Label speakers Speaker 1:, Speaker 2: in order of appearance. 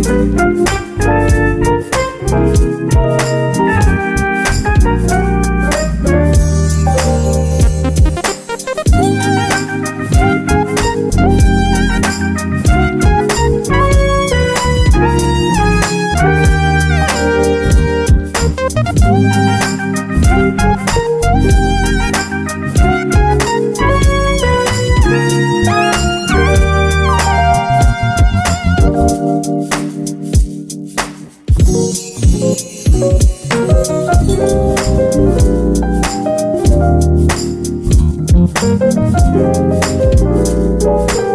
Speaker 1: thank you Thank